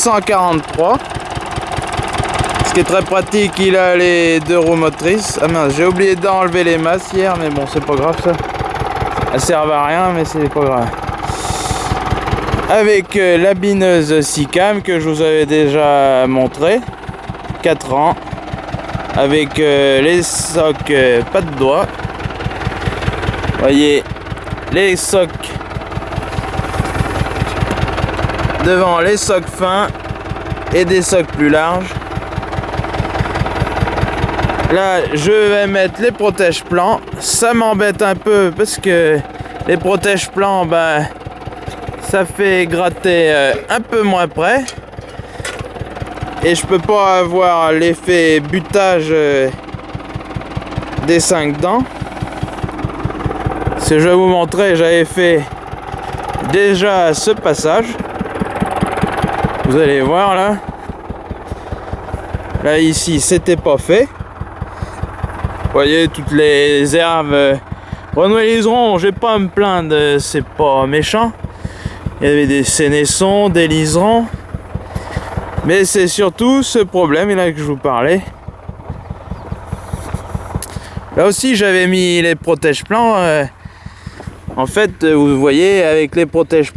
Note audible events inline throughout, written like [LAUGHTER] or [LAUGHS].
743. Ce qui est très pratique, il a les deux roues motrices. Ah mince, j'ai oublié d'enlever les masses hier, mais bon, c'est pas grave ça. Elles servent à rien, mais c'est pas grave. Avec euh, la bineuse SICAM que je vous avais déjà montré. 4 ans. Avec euh, les socs euh, pas de doigts. Voyez, les socs devant les socs fins et des socs plus larges Là, je vais mettre les protèges plans. Ça m'embête un peu parce que les protèges plans, ben, ça fait gratter euh, un peu moins près. Et je peux pas avoir l'effet butage euh, des 5 dents. Ce que je vais vous montrer, j'avais fait déjà ce passage. Vous allez voir là. Là ici, c'était pas fait. Voyez toutes les herbes euh, renouvelliseront, je vais pas me plaindre, c'est pas méchant. Il y avait des sénessons, des liserons. Mais c'est surtout ce problème là que je vous parlais. Là aussi j'avais mis les protèges plans. Euh, en fait, vous voyez, avec les protèges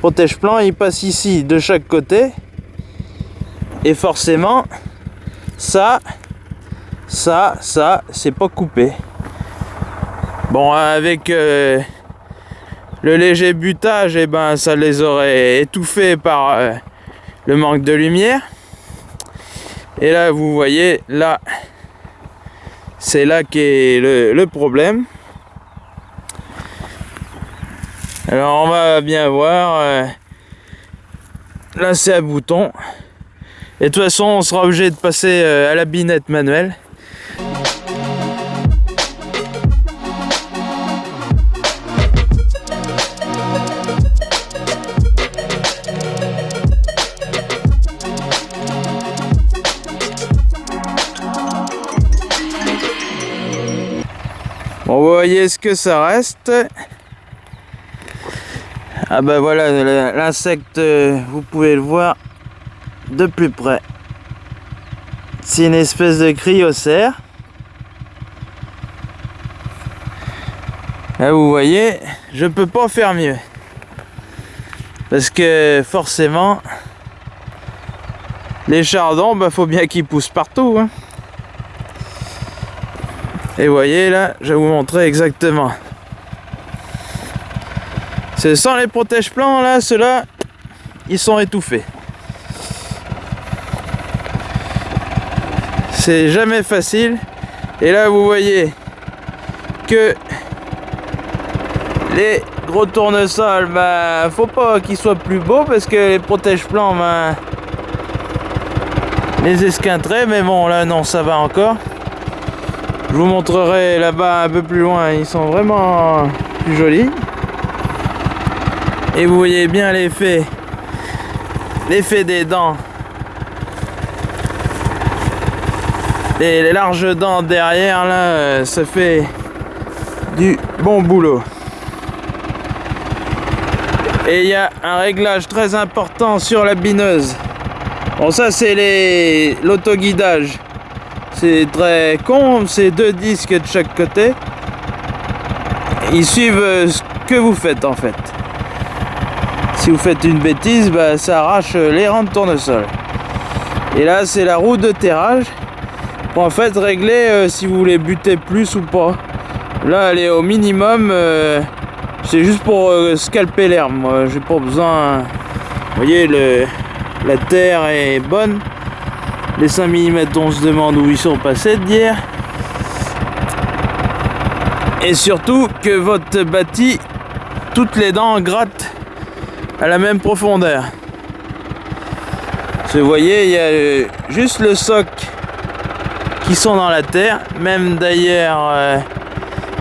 plans, protège plans, il passe ici de chaque côté. Et forcément, ça, ça, ça, c'est pas coupé. Bon, avec euh, le léger butage, et eh ben, ça les aurait étouffés par euh, le manque de lumière. Et là, vous voyez, là, c'est là qu'est le problème. Alors, on va bien voir. Euh, là, c'est un bouton. Et de toute façon, on sera obligé de passer à la binette manuelle. Bon, vous voyez ce que ça reste. Ah ben voilà, l'insecte, euh, vous pouvez le voir de plus près. C'est une espèce de cryocère. Là, vous voyez, je peux pas faire mieux. Parce que forcément, les chardons, bah, faut bien qu'ils poussent partout. Hein. Et vous voyez là, je vais vous montrer exactement. C'est sans les protège plans là, ceux-là, ils sont étouffés. C'est jamais facile. Et là, vous voyez que les gros tournesols, bah, faut pas qu'ils soient plus beaux parce que les protège plans, bah, les esquinteraient. Mais bon, là, non, ça va encore. Je vous montrerai là-bas un peu plus loin, ils sont vraiment plus jolis. Et vous voyez bien l'effet, l'effet des dents. Les larges dents derrière là, ça fait du bon boulot. Et il y a un réglage très important sur la bineuse. Bon ça c'est l'autoguidage. C'est très con, c'est deux disques de chaque côté. Ils suivent euh, ce que vous faites en fait. Vous faites une bêtise, bah, ça arrache les rangs de tournesol. Et là, c'est la roue de terrage pour en fait régler euh, si vous voulez buter plus ou pas. Là, elle est au minimum. Euh, c'est juste pour scalper l'herbe. Moi, j'ai pas besoin. Vous voyez, le, la terre est bonne. Les 5 mm, on se demande où ils sont passés d'hier. Et surtout que votre bâti, toutes les dents grattent à la même profondeur. Vous voyez, il y a juste le soc qui sont dans la terre. Même d'ailleurs, euh,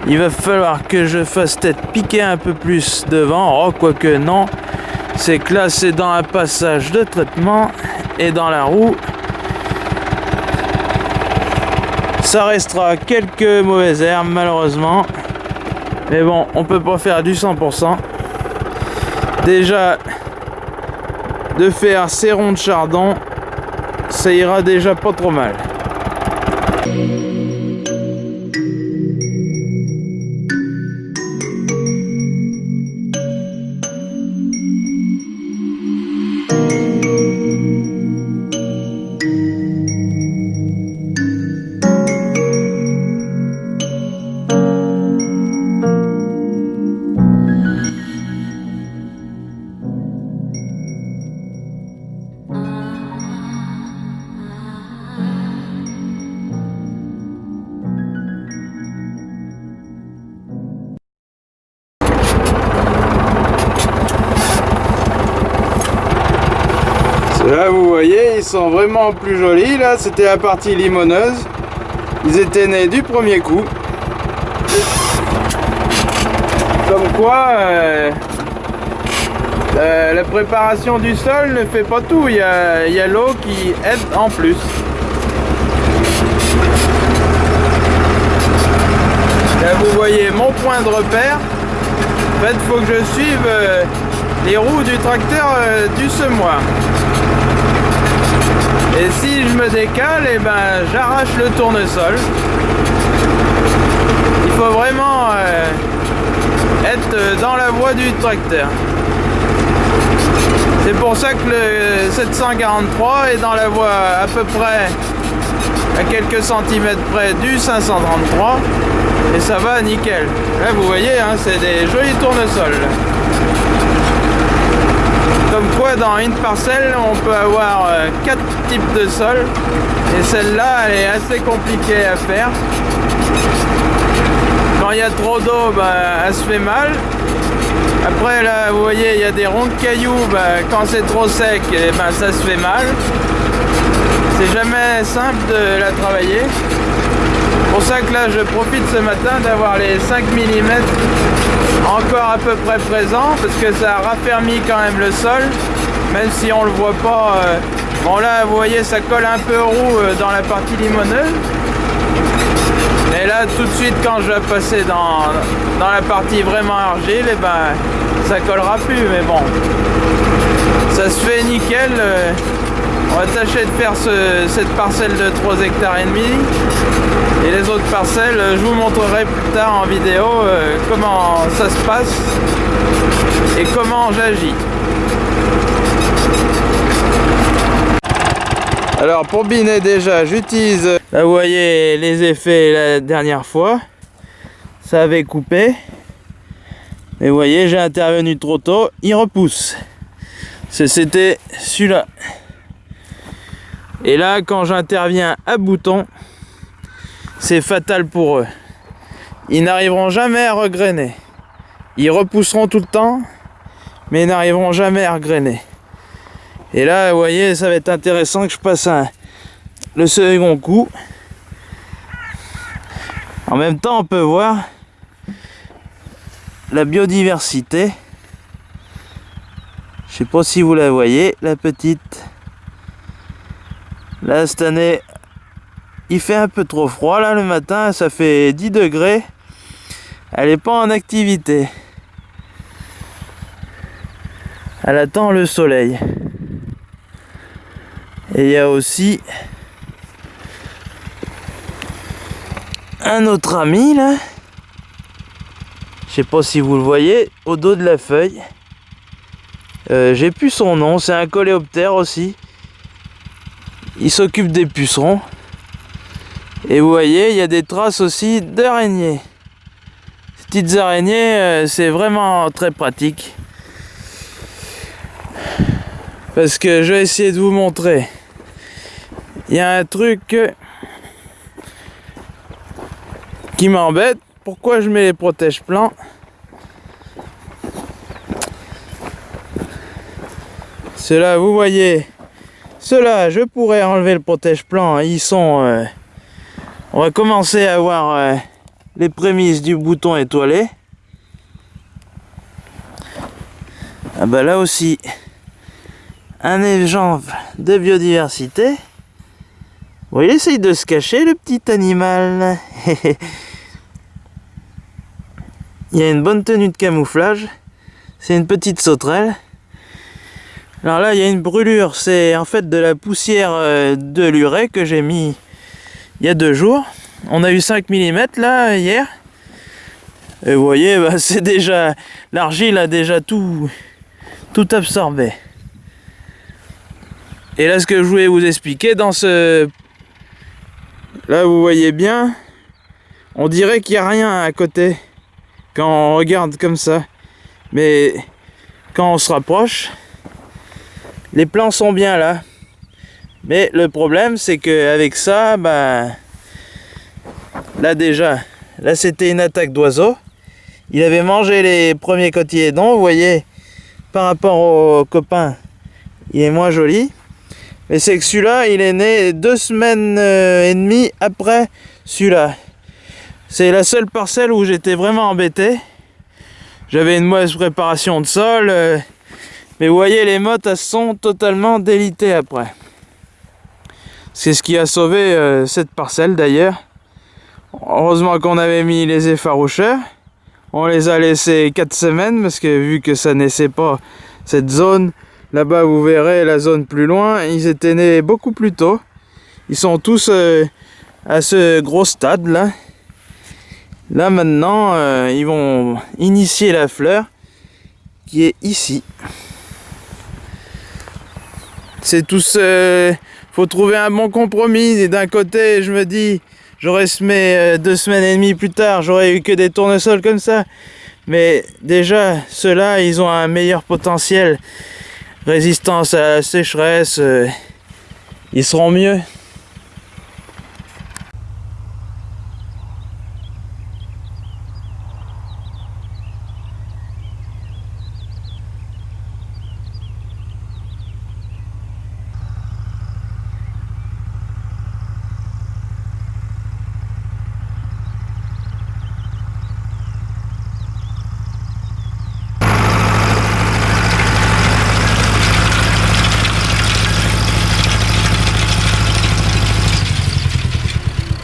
il va falloir que je fasse peut-être piquer un peu plus devant. Oh, quoique non. C'est que là, c'est dans un passage de traitement et dans la roue. Ça restera quelques mauvaises herbes malheureusement. Mais bon, on peut pas faire du 100%. Déjà, de faire ces ronds de chardon, ça ira déjà pas trop mal. Là vous voyez ils sont vraiment plus jolis. Là c'était la partie limoneuse. Ils étaient nés du premier coup. Comme quoi euh, la, la, préparation du sol ne fait pas tout. Il y a, l'eau qui aide en plus. Là vous voyez mon point de repère. En fait il faut que je suive euh, les roues du tracteur euh, du semoir et si je me décale, et eh ben j'arrache le tournesol. Il faut vraiment euh, être dans la voie du tracteur. C'est pour ça que le 743 est dans la voie à peu près à quelques centimètres près du 533 et ça va nickel. Là vous voyez, hein, c'est des jolis tournesols. Comme quoi dans une parcelle on peut avoir euh, quatre types de sol et celle-là elle est assez compliquée à faire. Quand il y a trop d'eau bah, elle se fait mal. Après là vous voyez il y a des ronds de cailloux, bah, quand c'est trop sec et eh ben, ça se fait mal. C'est jamais simple de la travailler. Pour ça que là je profite ce matin d'avoir les 5 mm encore à peu près présent parce que ça a raffermi quand même le sol même si on le voit pas euh, bon là vous voyez ça colle un peu roux euh, dans la partie limoneuse. Et là tout de suite quand je vais passer dans, dans la partie vraiment argile et eh ben ça collera plus mais bon. Ça se fait nickel euh, on va tâcher de faire cette parcelle de 3 hectares et demi. Et les autres parcelles je vous montrerai plus tard en vidéo euh, comment ça se passe et comment j'agis. Alors pour biner déjà j'utilise là vous voyez les effets la dernière fois. Ça avait coupé. Mais vous voyez j'ai intervenu trop tôt. Il repousse. C'était celui-là et là quand j'interviens à bouton c'est fatal pour eux. Ils n'arriveront jamais à regrainer. Ils repousseront tout le temps, mais ils n'arriveront jamais à regrainer. Et là, vous voyez, ça va être intéressant que je passe le second coup. En même temps, on peut voir la biodiversité. Je sais pas si vous la voyez, la petite. Là, cette année, il fait un peu trop froid là le matin, ça fait 10 degrés. Elle n'est pas en activité. Elle attend le soleil. Et il y a aussi un autre ami là. Je sais pas si vous le voyez, au dos de la feuille. Euh, j'ai plus son nom, c'est un coléoptère aussi. Il s'occupe des pucerons. Et vous voyez, il y a des traces aussi d'araignées. Ces petites araignées, euh, c'est vraiment très pratique. Parce que je vais essayer de vous montrer. Il y a un truc qui m'embête. Pourquoi je mets les protèges plans? Cela, vous voyez, cela, je pourrais enlever le protège-plan. Ils sont... Euh, on va commencer à voir euh, les prémices du bouton étoilé. Ah bah là aussi, un exemple de biodiversité. Il essaye de se cacher, le petit animal. [LAUGHS] il y a une bonne tenue de camouflage. C'est une petite sauterelle. Alors là, il y a une brûlure. C'est en fait de la poussière euh, de l'urée que j'ai mis il y a deux jours. On a eu 5 mm là hier. Et vous voyez, bah, [LAUGHS] c'est déjà l'argile a déjà tout tout absorbé. Et là, ce que je voulais vous expliquer dans ce là, vous voyez bien, on dirait qu'il n'y a rien à côté quand on regarde comme ça. Mais quand on se rapproche, les plans sont bien là. Mais le problème, c'est qu'avec ça, bah, là déjà, là c'était une attaque d'oiseaux. Il avait mangé les premiers cotylédons, vous voyez, par rapport au copain, il est moins joli. Mais c'est que celui-là, il est né deux semaines euh, et demie après celui-là. C'est la seule parcelle où j'étais vraiment embêté. J'avais une mauvaise préparation de sol. Mais vous voyez, les mottes, elles sont totalement délitées après. C'est ce qui a sauvé euh, cette parcelle d'ailleurs. Heureusement qu'on avait mis les effaroucheurs. On les a laissés 4 semaines parce que vu que ça naissait pas cette zone, là-bas vous verrez la zone plus loin, ils étaient nés beaucoup plus tôt. Ils sont tous euh, à ce gros stade là. Là maintenant, euh, ils vont initier la fleur qui est ici c'est tout ce... faut trouver un bon compromis. D'un côté, je me dis, j'aurais semé euh, deux semaines et demie plus tard, j'aurais eu que des tournesols comme ça. Mais déjà, ceux-là, ils ont un meilleur potentiel. Résistance à la sécheresse, euh, ils seront mieux.